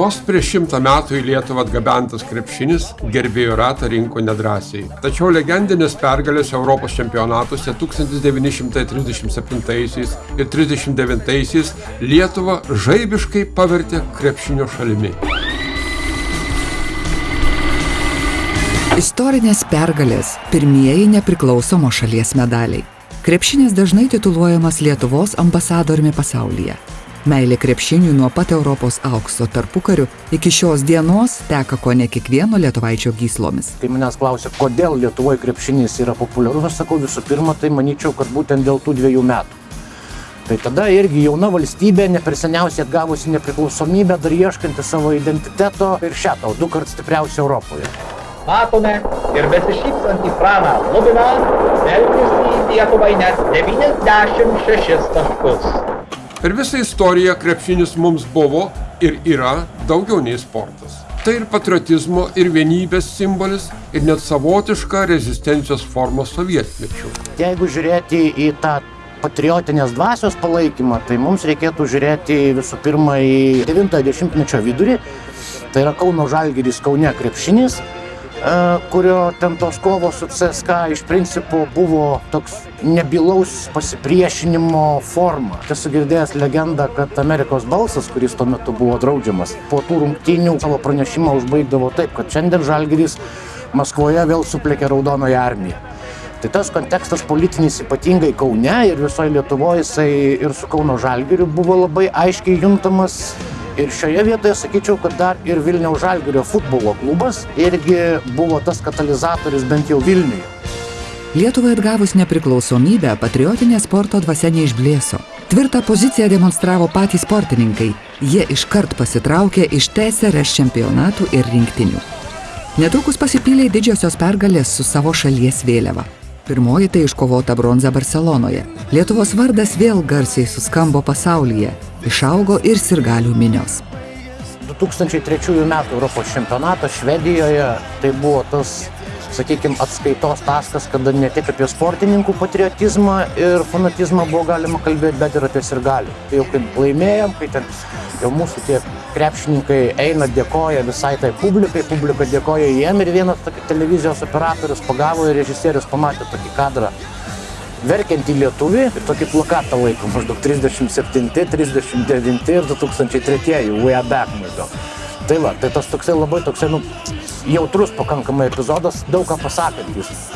Vos prieš šimtą metų į Lietuvą atgabentas krepšinis gerbėjų ratą rinko nedrąsiai. Tačiau legendinės pergalės Europos čempionatuose 1937 ir 1939 Lietuvą žaibiškai pavertė krepšinio šalimi. Istorinės pergalės – pirmieji nepriklausomo šalies medaliai. Krepšinis dažnai tituluojamas Lietuvos ambasadoriumi pasaulyje. Meilė krepšiniui nuo pat Europos aukso tarpukariu iki šios dienos teka ko ne kiekvieno lietuvaičio gyslomis. Kai manęs klausia, kodėl Lietuvoje krepšinis yra populiarus, aš sakau visų pirma, tai manyčiau, kad būtent dėl tų dviejų metų. Tai tada irgi jauna valstybė, ne per seniausiai atgavusi nepriklausomybę, dar ieškanti savo identiteto ir šią tau du kart stipriausia Europoje. Matome ir besišypsantį Praną Lubiną, pelniusį Lietuvai net 96 taškus. Per visą istoriją krepšinis mums buvo ir yra daugiau nei sportas. Tai ir patriotizmo, ir vienybės simbolis, ir net savotiška rezistencijos forma sovietmečių. Jeigu žiūrėti į tą patriotinės dvasios palaikymą, tai mums reikėtų žiūrėti visų pirma į 90-mečio vidurį, tai yra Kauno Žalgiris Kaune krepšinis, kurio ten tos kovos su CSK iš principo buvo toks nebylaus pasipriešinimo forma. Esu girdėjęs legendą, kad Amerikos balsas, kuris tuo metu buvo draudžiamas, po tų rungtynių savo pranešimą užbaigdavo taip, kad šiandien Žalgiris Maskvoje vėl suplėkė Raudonoje armiją. Tai tas kontekstas politinis ypatingai Kaune ir visoje Lietuvoje jisai ir su Kauno Žalgiriu buvo labai aiškiai juntamas Ir šioje vietoje sakyčiau, kad dar ir Vilniaus Žalgirio futbolo klubas irgi buvo tas katalizatorius bent jau Vilniuje. Lietuvai atgavus nepriklausomybę, patriotinė sporto dvasia neišblėso. Tvirtą poziciją demonstravo patys sportininkai. Jie iškart pasitraukė iš TSRS čempionatų ir rinktinių. Netrukus pasipylė didžiosios pergalės su savo šalies vėliava. Pirmoji tai iškovota bronza Barcelonoje. Lietuvos vardas vėl garsiai suskambo pasaulyje. Išaugo ir sirgalių minios. 2003 m. Europos čempionatas Švedijoje tai buvo tas, sakykime, atskaitos taskas, kada ne tik apie sportininkų patriotizmą ir fanatizmą buvo galima kalbėti, bet ir apie sirgalių. Tai jau kaip laimėjom, kai ten jau mūsų tie krepšininkai eina, dėkoja visai tai publikai, publika dėkoja jiem ir vienas televizijos operatorius pagavo ir režisierius pamatė tokį kadrą verkiantį lietuvį ir tokį plakatą laiko maždaug 37, 39 ir 2003, we are back maždaug. Tai va, tai tas toksai labai toksai, nu, jautrus pakankamai epizodas, daug ką pasakantis.